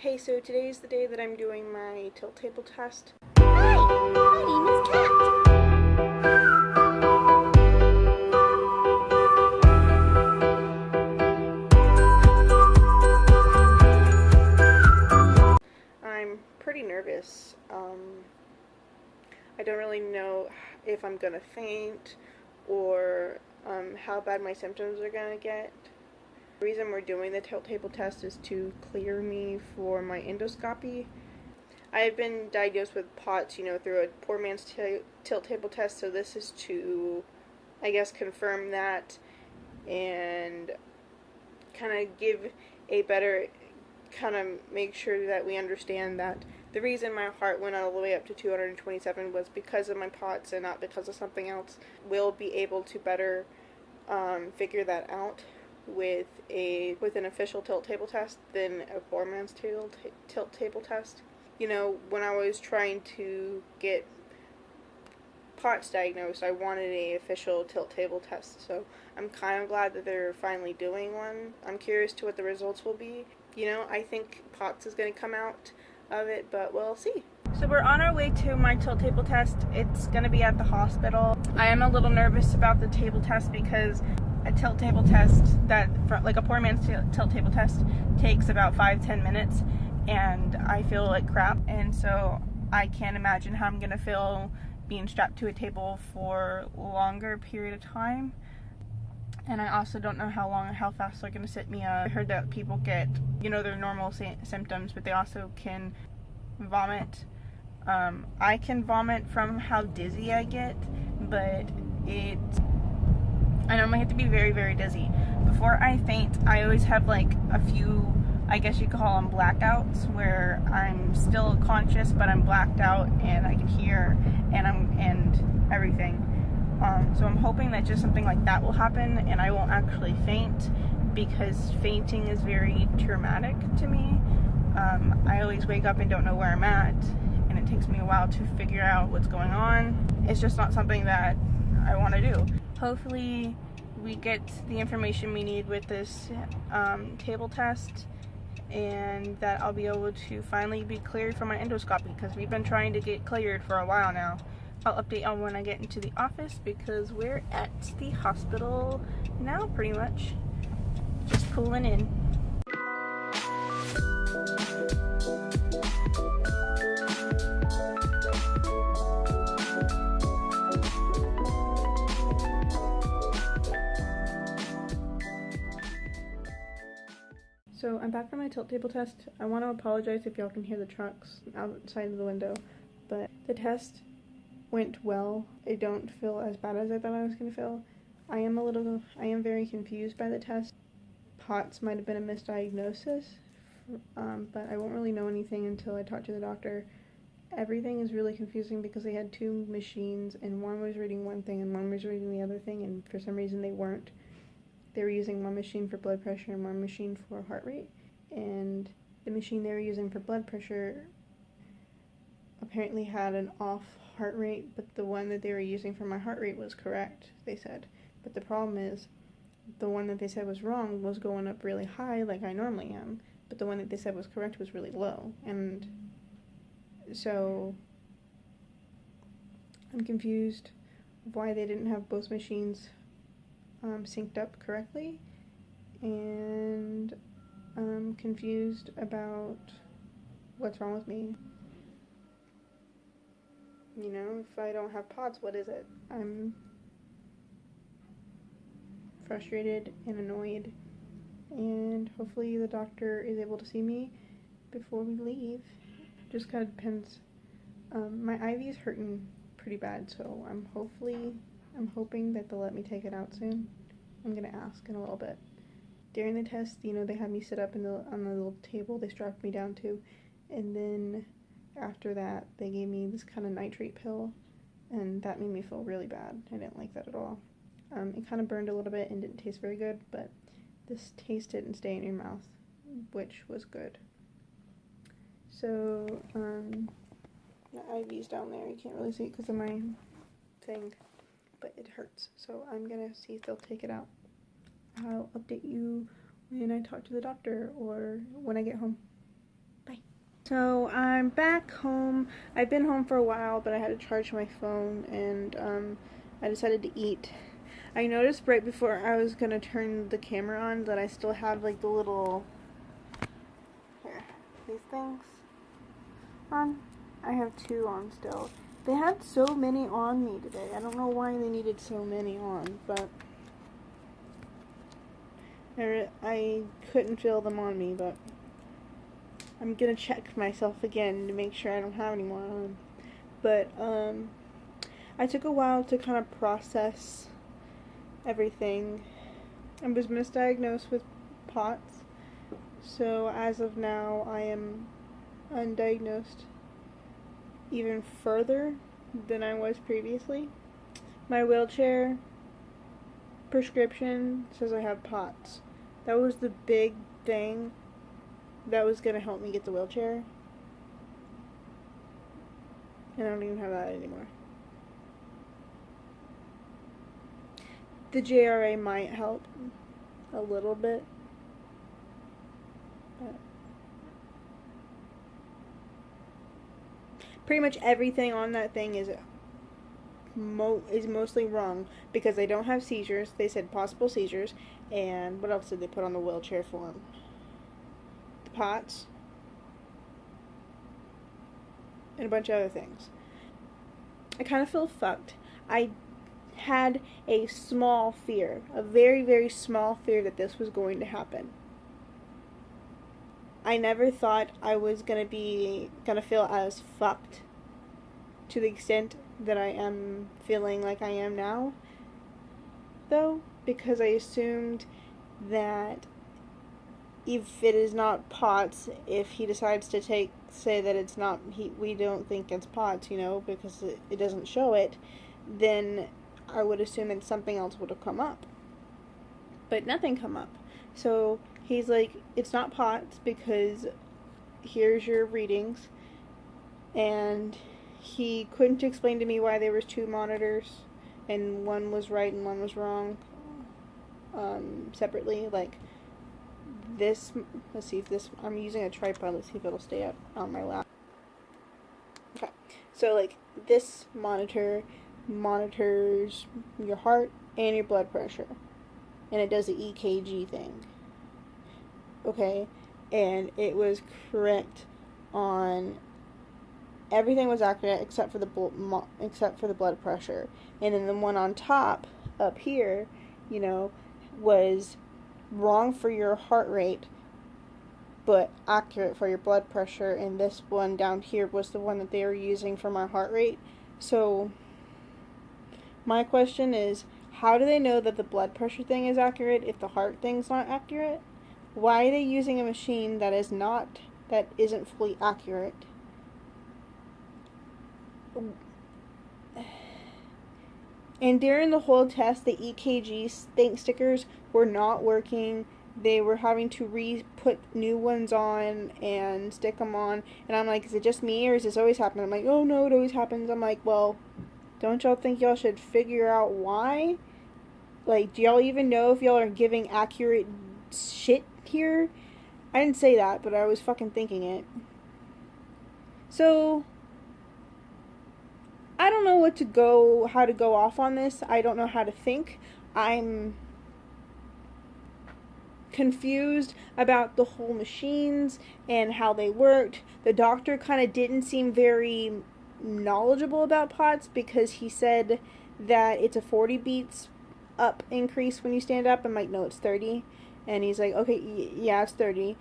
Hey, so today's the day that I'm doing my tilt table test. Hi, my name is Kat. I'm pretty nervous. Um, I don't really know if I'm gonna faint or um, how bad my symptoms are gonna get. The reason we're doing the tilt table test is to clear me for my endoscopy. I have been diagnosed with POTS, you know, through a poor man's tilt table test, so this is to, I guess, confirm that and kind of give a better, kind of make sure that we understand that the reason my heart went all the way up to 227 was because of my POTS and not because of something else. We'll be able to better um, figure that out with a with an official tilt table test than a poor man's tilt tilt table test. You know, when I was trying to get POTS diagnosed, I wanted a official tilt table test. So I'm kind of glad that they're finally doing one. I'm curious to what the results will be. You know, I think POTS is going to come out of it, but we'll see. So we're on our way to my tilt table test. It's going to be at the hospital. I am a little nervous about the table test because a tilt table test that like a poor man's tilt table test takes about five ten minutes and I feel like crap and so I can't imagine how I'm gonna feel being strapped to a table for longer period of time and I also don't know how long or how fast they're gonna sit me up. I heard that people get you know their normal symptoms but they also can vomit um, I can vomit from how dizzy I get but it I normally have to be very, very dizzy. Before I faint, I always have like a few, I guess you could call them blackouts, where I'm still conscious, but I'm blacked out and I can hear and I'm and everything. Um, so I'm hoping that just something like that will happen and I won't actually faint because fainting is very traumatic to me. Um, I always wake up and don't know where I'm at, and it takes me a while to figure out what's going on. It's just not something that I want to do. Hopefully, we get the information we need with this um, table test, and that I'll be able to finally be cleared for my endoscopy because we've been trying to get cleared for a while now. I'll update on when I get into the office because we're at the hospital now, pretty much. Just pulling in. So I'm back from my tilt table test. I want to apologize if y'all can hear the trucks outside of the window, but the test went well. I don't feel as bad as I thought I was going to feel. I am a little, I am very confused by the test. POTS might have been a misdiagnosis, um, but I won't really know anything until I talk to the doctor. Everything is really confusing because they had two machines and one was reading one thing and one was reading the other thing, and for some reason they weren't they were using one machine for blood pressure and one machine for heart rate. And the machine they were using for blood pressure apparently had an off heart rate, but the one that they were using for my heart rate was correct, they said. But the problem is, the one that they said was wrong was going up really high, like I normally am, but the one that they said was correct was really low. And so I'm confused why they didn't have both machines um, synced up correctly and I'm confused about what's wrong with me. You know, if I don't have POTS, what is it? I'm frustrated and annoyed, and hopefully the doctor is able to see me before we leave. Just kind of depends. Um, my IV is hurting pretty bad, so I'm hopefully I'm hoping that they'll let me take it out soon. I'm gonna ask in a little bit. During the test, you know, they had me sit up in the on the little table they strapped me down to, and then after that, they gave me this kind of nitrate pill, and that made me feel really bad. I didn't like that at all. Um, it kind of burned a little bit and didn't taste very good, but this taste didn't stay in your mouth, which was good. So, um, the IV's down there. You can't really see it because of my thing but it hurts. So I'm gonna see if they'll take it out. I'll update you when I talk to the doctor or when I get home. Bye. So I'm back home. I've been home for a while, but I had to charge my phone and um, I decided to eat. I noticed right before I was gonna turn the camera on that I still have like the little here these things on. I have two on still. They had so many on me today. I don't know why they needed so many on, but I, couldn't feel them on me, but I'm gonna check myself again to make sure I don't have any more on. But um, I took a while to kind of process everything. I was misdiagnosed with POTS, so as of now, I am undiagnosed even further than I was previously. My wheelchair prescription says I have POTS. That was the big thing that was going to help me get the wheelchair. And I don't even have that anymore. The JRA might help a little bit. But pretty much everything on that thing is mo- is mostly wrong because they don't have seizures. They said possible seizures, and what else did they put on the wheelchair form? The POTS, and a bunch of other things. I kind of feel fucked. I had a small fear, a very, very small fear that this was going to happen. I never thought I was gonna be gonna feel as fucked to the extent that I am feeling like I am now, though, because I assumed that if it is not POTS, if he decides to take say that it's not he we don't think it's POTS, you know, because it, it doesn't show it, then I would assume that something else would have come up. But nothing come up. So he's like, it's not POTS because here's your readings. And he couldn't explain to me why there was two monitors and one was right and one was wrong um, separately. Like this, let's see if this, I'm using a tripod. Let's see if it'll stay up on my lap. Okay, so like this monitor monitors your heart and your blood pressure. And it does the EKG thing. Okay? And it was correct on everything was accurate except for the bl- except for the blood pressure. And then the one on top up here, you know, was wrong for your heart rate but accurate for your blood pressure and this one down here was the one that they were using for my heart rate. So my question is how do they know that the blood pressure thing is accurate if the heart thing's not accurate? Why are they using a machine that is not that isn't fully accurate? And during the whole test, the EKG think stickers were not working. They were having to re put new ones on and stick them on. And I'm like, is it just me or is this always happening? I'm like, oh no, it always happens. I'm like, well, don't y'all think y'all should figure out why? Like, do y'all even know if y'all are giving accurate shit here? I didn't say that, but I was fucking thinking it. So, I don't know what to go, how to go off on this. I don't know how to think. I'm confused about the whole machines and how they worked. The doctor kind of didn't seem very knowledgeable about POTS because he said that it's a 40 beats up increase when you stand up. I'm like, no, it's 30. And he's like, okay, yeah, it's 30.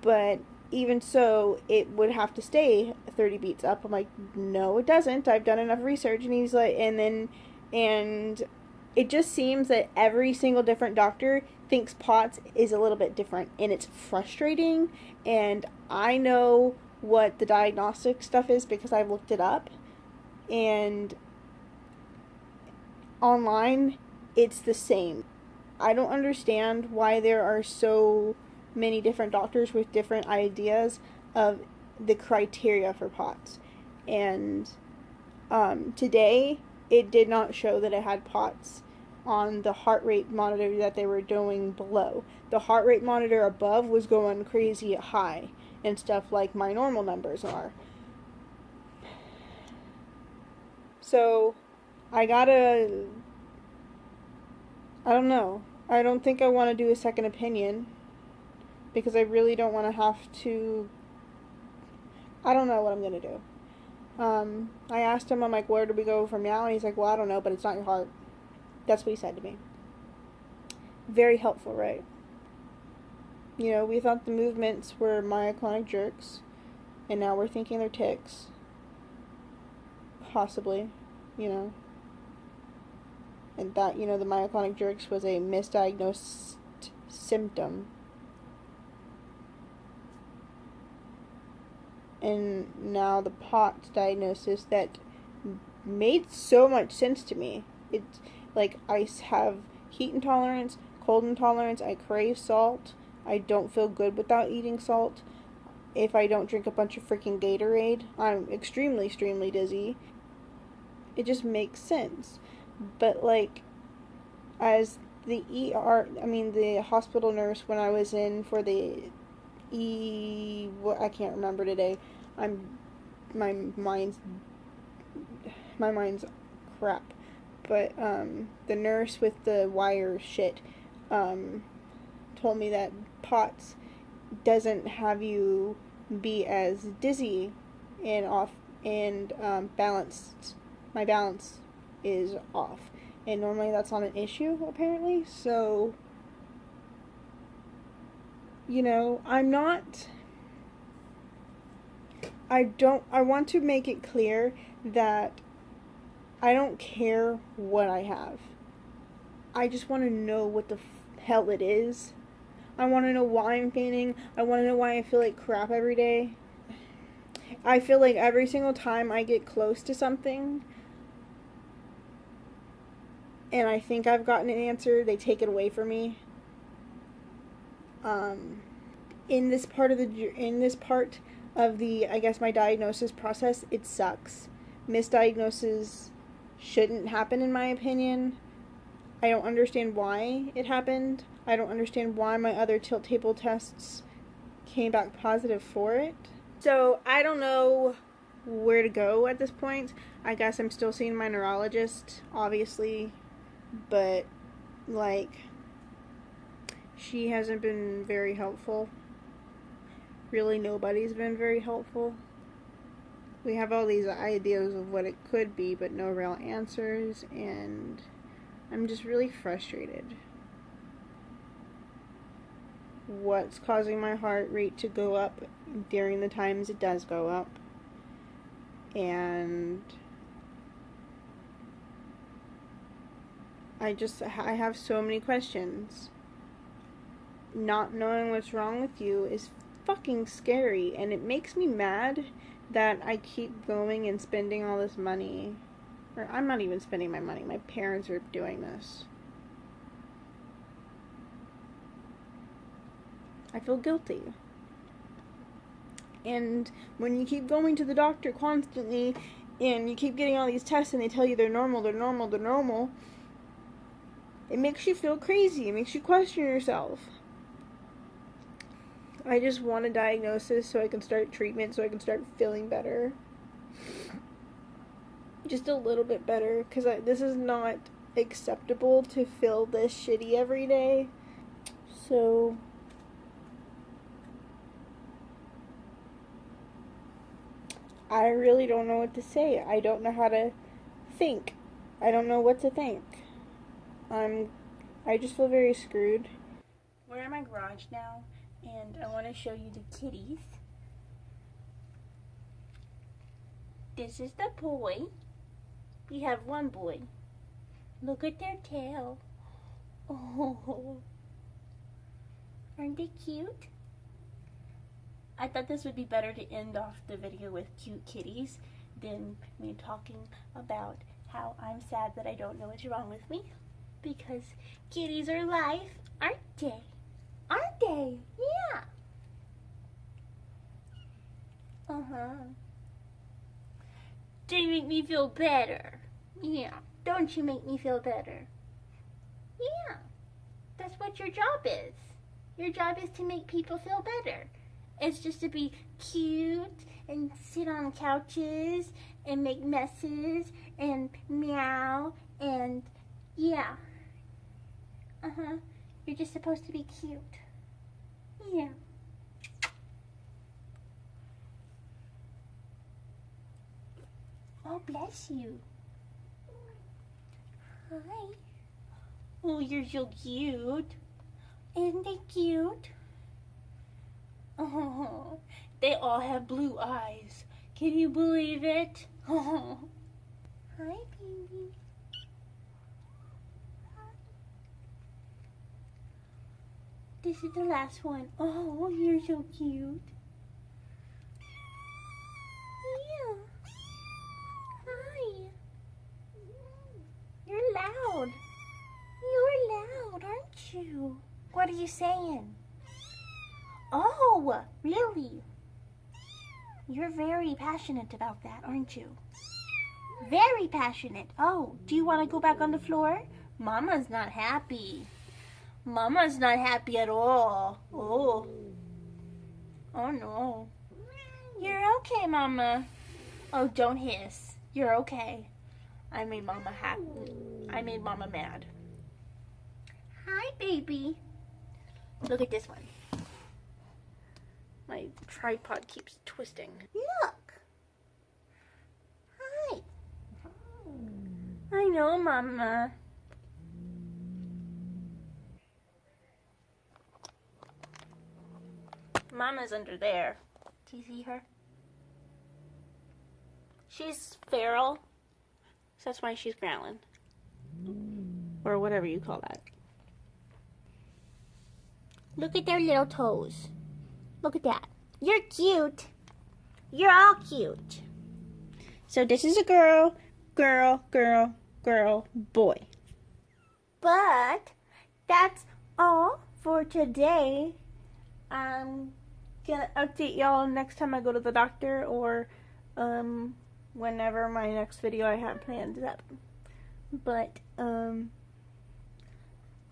But even so, it would have to stay 30 beats up. I'm like, no, it doesn't. I've done enough research. And he's like, and then, and it just seems that every single different doctor thinks POTS is a little bit different. And it's frustrating. And I know what the diagnostic stuff is because I've looked it up. And online, it's the same. I don't understand why there are so many different doctors with different ideas of the criteria for POTS. And um, today, it did not show that it had POTS on the heart rate monitor that they were doing below. The heart rate monitor above was going crazy high, and stuff like my normal numbers are. So, I gotta. I don't know. I don't think I want to do a second opinion because I really don't want to have to. I don't know what I'm gonna do. Um, I asked him, I'm like, where do we go from now? And he's like, well, I don't know, but it's not your heart. That's what he said to me. Very helpful, right? You know, we thought the movements were myoclonic jerks, and now we're thinking they're tics. Possibly, you know. And that, you know, the myoclonic jerks was a misdiagnosed symptom. And now the POTS diagnosis that made so much sense to me. It's like I have heat intolerance, cold intolerance, I crave salt. I don't feel good without eating salt. If I don't drink a bunch of freaking Gatorade, I'm extremely, extremely dizzy. It just makes sense. But, like, as the ER, I mean, the hospital nurse when I was in for the E, what I can't remember today. I'm, my mind's, my mind's crap. But, um, the nurse with the wire shit, um, told me that POTS doesn't have you be as dizzy and off and um, balanced. My balance is off, and normally that's not an issue apparently. So, you know, I'm not. I don't. I want to make it clear that I don't care what I have. I just want to know what the hell it is I want to know why I'm fainting. I want to know why I feel like crap every day. I feel like every single time I get close to something and I think I've gotten an answer, they take it away from me. Um, in this part of the in this part of the I guess my diagnosis process, it sucks. Misdiagnoses shouldn't happen in my opinion. I don't understand why it happened. I don't understand why my other tilt table tests came back positive for it. So I don't know where to go at this point. I guess I'm still seeing my neurologist, obviously, but like she hasn't been very helpful. Really, nobody's been very helpful. We have all these ideas of what it could be, but no real answers, and I'm just really frustrated what's causing my heart rate to go up during the times it does go up. And I just I have so many questions. Not knowing what's wrong with you is fucking scary and it makes me mad that I keep going and spending all this money. Or I'm not even spending my money. My parents are doing this. I feel guilty. And when you keep going to the doctor constantly and you keep getting all these tests and they tell you they're normal, they're normal, they're normal, it makes you feel crazy. It makes you question yourself. I just want a diagnosis so I can start treatment so I can start feeling better. Just a little bit better because this is not acceptable to feel this shitty every day. So I really don't know what to say. I don't know how to think. I don't know what to think. I'm I just feel very screwed. We're in my garage now and I want to show you the kitties. This is the boy. We have one boy. Look at their tail. Oh. Aren't they cute? I thought this would be better to end off the video with cute kitties than me talking about how I'm sad that I don't know what's wrong with me. Because kitties are life, aren't they? Aren't they? Yeah. Uh-huh. They make me feel better. Yeah. Don't you make me feel better? Yeah. That's what your job is. Your job is to make people feel better. It's just to be cute and sit on couches and make messes and meow and yeah. Uh huh. You're just supposed to be cute. Yeah. Oh, bless you. Hi. Oh, you're so cute. Isn't they cute? Oh, they all have blue eyes. Can you believe it? Oh. Hi, baby. This is the last one. Oh, you're so cute. Yeah. Hi. You're loud. You're loud, aren't you? What are you saying? Oh, really? You're very passionate about that, aren't you? Very passionate. Oh, do you want to go back on the floor? Mama's not happy. Mama's not happy at all. Oh. Oh no. You're okay, Mama. Oh, don't hiss. You're okay. I made Mama happy. I made Mama mad. Hi, baby. Look at this one. My tripod keeps twisting. Look. Hi. I know, Mama. Mama's under there. Do you see her? She's feral. So that's why she's growling. Or whatever you call that. Look at their little toes. Look at that. You're cute. You're all cute. So this is a girl, girl, girl, girl, boy. But that's all for today. I'm Gonna update y'all next time I go to the doctor or um whenever my next video I have planned is up. But um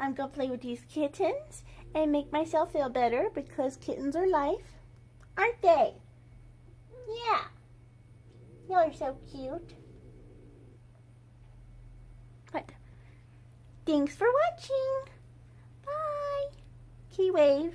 I'm gonna play with these kittens and make myself feel better because kittens are life, aren't they? Yeah. You're so cute. What? Thanks for watching. Bye. Key wave.